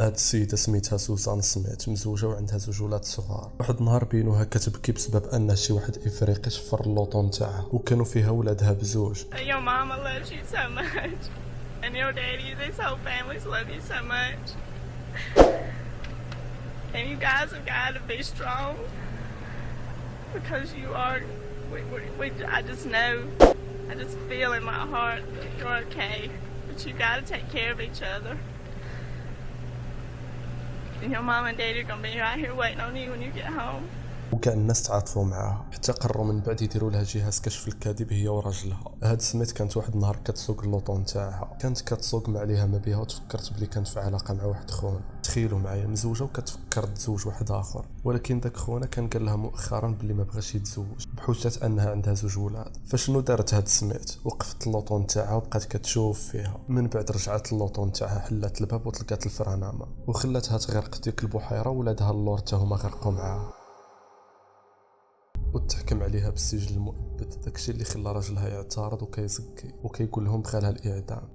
هاد السيده سميتها سوزان سميت مزوجة وعندها زوج ولاد صغار. واحد النهار بينوها كتبكي بسبب أن شي واحد إفريقي شفر اللوطو نتاعها وكانوا فيها ولادها بزوج. your mama loves you so much and your daddy this whole family loves you so much and And your mom and daddy are gonna be right here waiting on you when you get home. وكاع الناس تعاطفوا معاها حتى قرروا من بعد يديروا لها جهاز كشف الكذب هي وراجلها هاد سميت كانت واحد النهار كتسوق اللوطو نتاعها كانت كتسوق ما عليها ما بها وتفكرت بلي كانت في علاقة مع واحد خونا. تخيلوا معايا مزوجة وكتفكر تزوج واحد آخر. ولكن داك خونا كان قال لها مؤخرا بلي ما بغاش يتزوج بحجه أنها عندها زوج ولاد. فشنو دارت هاد سميت وقفت اللوطو نتاعها وبقات كتشوف فيها. من بعد رجعت اللوطو نتاعها حلات الباب وطلقات ال frein à main. وخلاتها تغرق ديك البحيرة ولادها اللور تا هما غرقوا معاها. وتحكم عليها بالسجن المؤبد داكشي اللي خلى راجلها يعترض وكيزكي وكيقول لهم بغى لها الإعدام.